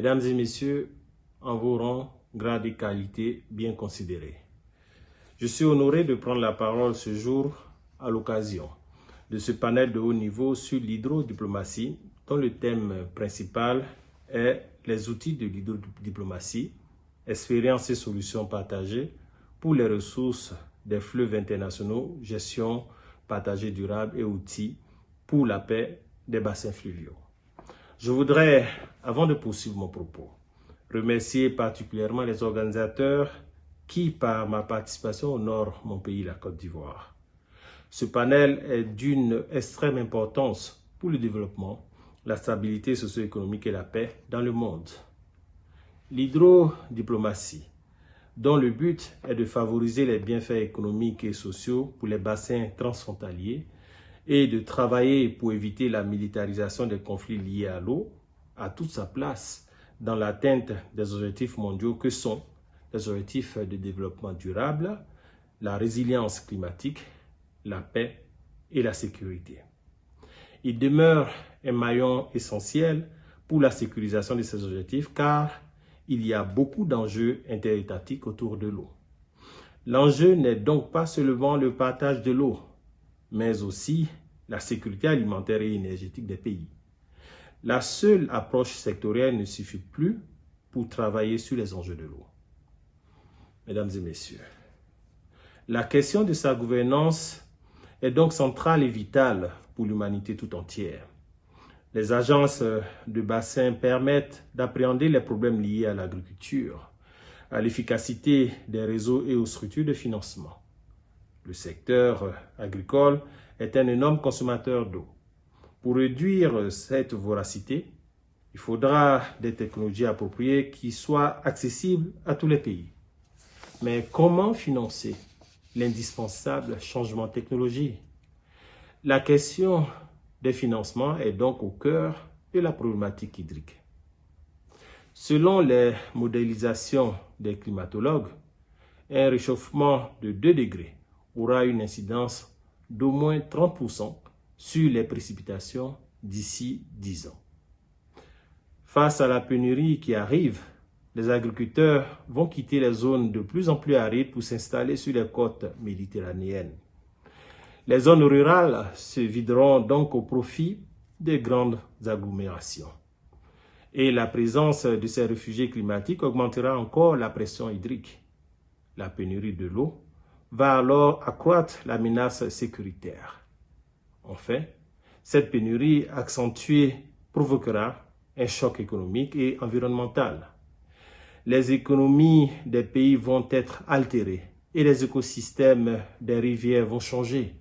Mesdames et messieurs, en vos rangs, grade et qualité bien considérés. Je suis honoré de prendre la parole ce jour à l'occasion de ce panel de haut niveau sur l'hydrodiplomatie dont le thème principal est les outils de l'hydrodiplomatie, expériences et solutions partagées pour les ressources des fleuves internationaux, gestion partagée durable et outils pour la paix des bassins fluviaux. Je voudrais, avant de poursuivre mon propos, remercier particulièrement les organisateurs qui, par ma participation, honorent mon pays, la Côte d'Ivoire. Ce panel est d'une extrême importance pour le développement, la stabilité socio-économique et la paix dans le monde. L'hydrodiplomatie, dont le but est de favoriser les bienfaits économiques et sociaux pour les bassins transfrontaliers et de travailler pour éviter la militarisation des conflits liés à l'eau, a toute sa place dans l'atteinte des objectifs mondiaux que sont les objectifs de développement durable, la résilience climatique, la paix et la sécurité. Il demeure un maillon essentiel pour la sécurisation de ces objectifs car il y a beaucoup d'enjeux interétatiques autour de l'eau. L'enjeu n'est donc pas seulement le partage de l'eau, mais aussi la sécurité alimentaire et énergétique des pays. La seule approche sectorielle ne suffit plus pour travailler sur les enjeux de l'eau. Mesdames et messieurs, la question de sa gouvernance est donc centrale et vitale pour l'humanité tout entière. Les agences de bassin permettent d'appréhender les problèmes liés à l'agriculture, à l'efficacité des réseaux et aux structures de financement. Le secteur agricole est un énorme consommateur d'eau. Pour réduire cette voracité, il faudra des technologies appropriées qui soient accessibles à tous les pays. Mais comment financer l'indispensable changement technologique? La question des financements est donc au cœur de la problématique hydrique. Selon les modélisations des climatologues, un réchauffement de 2 degrés aura une incidence d'au moins 30% sur les précipitations d'ici 10 ans. Face à la pénurie qui arrive, les agriculteurs vont quitter les zones de plus en plus arides pour s'installer sur les côtes méditerranéennes. Les zones rurales se videront donc au profit des grandes agglomérations. Et la présence de ces réfugiés climatiques augmentera encore la pression hydrique. La pénurie de l'eau va alors accroître la menace sécuritaire. Enfin, cette pénurie accentuée provoquera un choc économique et environnemental. Les économies des pays vont être altérées et les écosystèmes des rivières vont changer.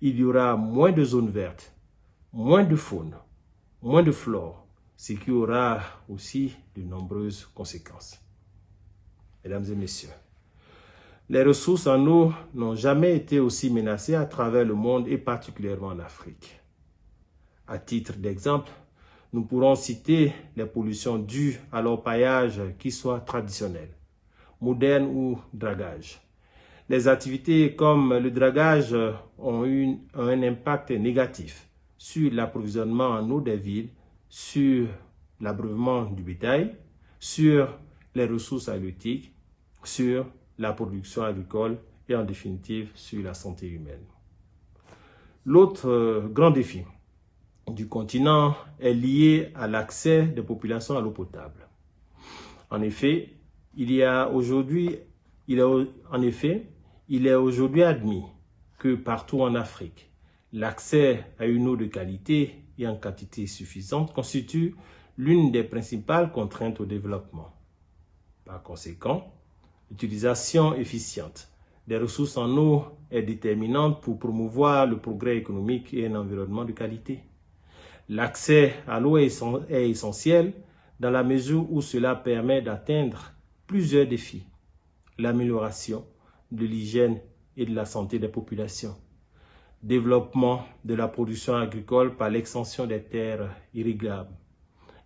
Il y aura moins de zones vertes, moins de faune, moins de flore, ce qui aura aussi de nombreuses conséquences. Mesdames et messieurs, les ressources en eau n'ont jamais été aussi menacées à travers le monde et particulièrement en Afrique. À titre d'exemple, nous pourrons citer les pollutions dues à l'orpaillage qui soit traditionnel, moderne ou dragage. Les activités comme le dragage ont eu un impact négatif sur l'approvisionnement en eau des villes, sur l'abreuvement du bétail, sur les ressources halieutiques, sur la production agricole et en définitive sur la santé humaine. L'autre euh, grand défi du continent est lié à l'accès des populations à l'eau potable. En effet, il y a aujourd'hui, il est, en effet, il est aujourd'hui admis que partout en Afrique, l'accès à une eau de qualité et en quantité suffisante constitue l'une des principales contraintes au développement. Par conséquent, l'utilisation efficiente des ressources en eau est déterminante pour promouvoir le progrès économique et un environnement de qualité. L'accès à l'eau est essentiel dans la mesure où cela permet d'atteindre plusieurs défis. L'amélioration de l'hygiène et de la santé des populations, développement de la production agricole par l'extension des terres irrigables,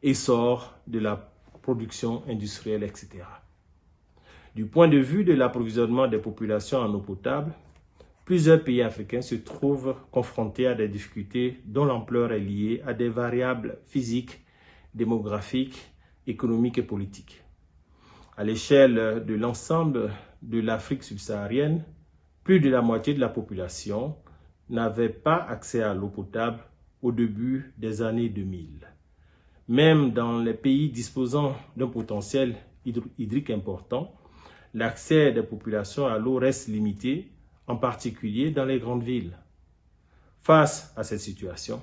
essor de la production industrielle, etc. Du point de vue de l'approvisionnement des populations en eau potable, plusieurs pays africains se trouvent confrontés à des difficultés dont l'ampleur est liée à des variables physiques, démographiques, économique et politique. À l'échelle de l'ensemble de l'Afrique subsaharienne, plus de la moitié de la population n'avait pas accès à l'eau potable au début des années 2000. Même dans les pays disposant d'un potentiel hydrique important, l'accès des populations à l'eau reste limité, en particulier dans les grandes villes. Face à cette situation,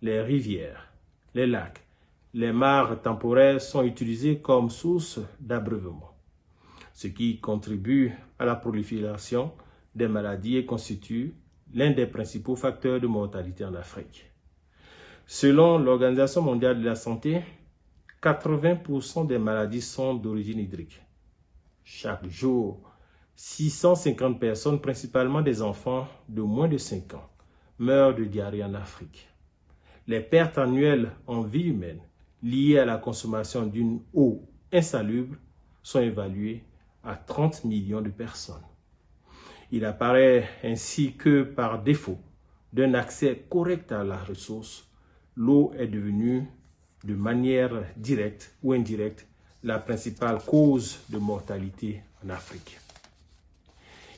les rivières, les lacs, les mares temporaires sont utilisés comme source d'abreuvement, ce qui contribue à la prolifération des maladies et constitue l'un des principaux facteurs de mortalité en Afrique. Selon l'Organisation mondiale de la santé, 80% des maladies sont d'origine hydrique. Chaque jour, 650 personnes, principalement des enfants de moins de 5 ans, meurent de diarrhée en Afrique. Les pertes annuelles en vie humaine liées à la consommation d'une eau insalubre sont évaluées à 30 millions de personnes. Il apparaît ainsi que par défaut d'un accès correct à la ressource, l'eau est devenue de manière directe ou indirecte la principale cause de mortalité en Afrique.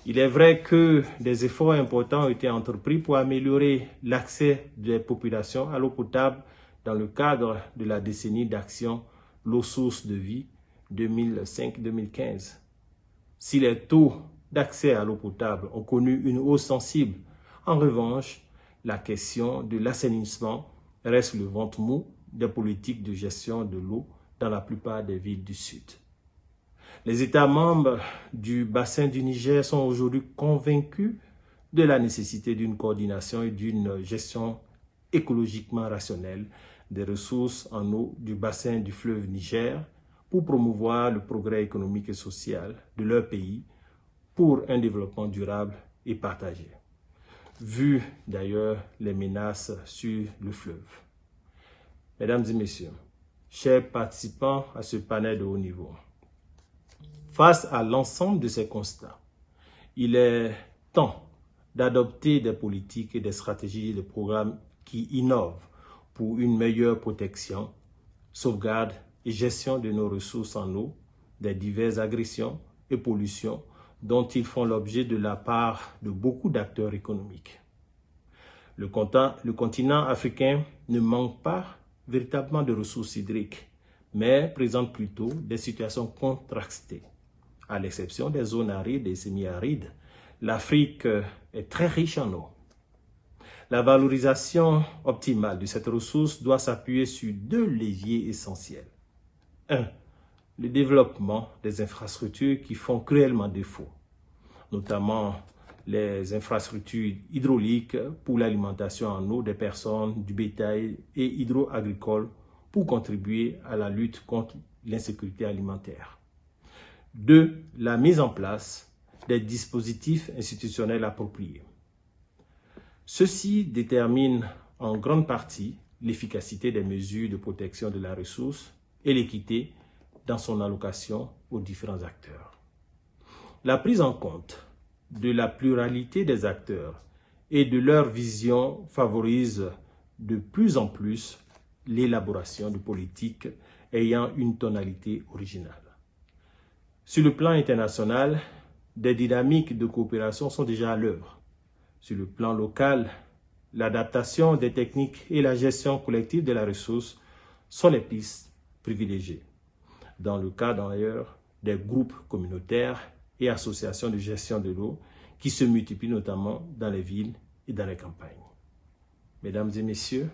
Il est vrai que des efforts importants ont été entrepris pour améliorer l'accès des populations à l'eau potable dans le cadre de la décennie d'action L'eau source de vie 2005-2015. Si les taux d'accès à l'eau potable ont connu une hausse sensible, en revanche, la question de l'assainissement reste le ventre mou des politiques de gestion de l'eau dans la plupart des villes du Sud. Les États membres du bassin du Niger sont aujourd'hui convaincus de la nécessité d'une coordination et d'une gestion écologiquement rationnelle des ressources en eau du bassin du fleuve Niger pour promouvoir le progrès économique et social de leur pays pour un développement durable et partagé, vu d'ailleurs les menaces sur le fleuve. Mesdames et messieurs, chers participants à ce panel de haut niveau, face à l'ensemble de ces constats, il est temps d'adopter des politiques et des stratégies et des programmes qui innovent pour une meilleure protection, sauvegarde et gestion de nos ressources en eau, des diverses agressions et pollutions dont ils font l'objet de la part de beaucoup d'acteurs économiques. Le continent africain ne manque pas véritablement de ressources hydriques, mais présente plutôt des situations contrastées. À l'exception des zones arides et semi-arides, l'Afrique est très riche en eau. La valorisation optimale de cette ressource doit s'appuyer sur deux leviers essentiels. 1. Le développement des infrastructures qui font cruellement défaut, notamment les infrastructures hydrauliques pour l'alimentation en eau des personnes, du bétail et hydro-agricole pour contribuer à la lutte contre l'insécurité alimentaire. 2. La mise en place des dispositifs institutionnels appropriés. Ceci détermine en grande partie l'efficacité des mesures de protection de la ressource et l'équité dans son allocation aux différents acteurs. La prise en compte de la pluralité des acteurs et de leur vision favorise de plus en plus l'élaboration de politiques ayant une tonalité originale. Sur le plan international, des dynamiques de coopération sont déjà à l'œuvre. Sur le plan local, l'adaptation des techniques et la gestion collective de la ressource sont les pistes privilégiées. Dans le cas d'ailleurs des groupes communautaires et associations de gestion de l'eau qui se multiplient notamment dans les villes et dans les campagnes. Mesdames et messieurs,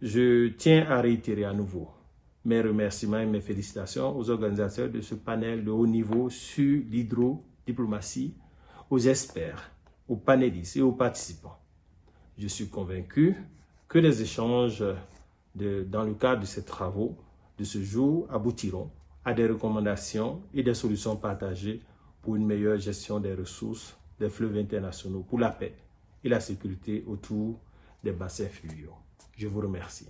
je tiens à réitérer à nouveau mes remerciements et mes félicitations aux organisateurs de ce panel de haut niveau sur l'hydrodiplomatie, aux experts, aux panélistes et aux participants. Je suis convaincu que les échanges dans le cadre de ces travaux de ce jour aboutiront à des recommandations et des solutions partagées pour une meilleure gestion des ressources des fleuves internationaux pour la paix et la sécurité autour des bassins fluviaux. Je vous remercie.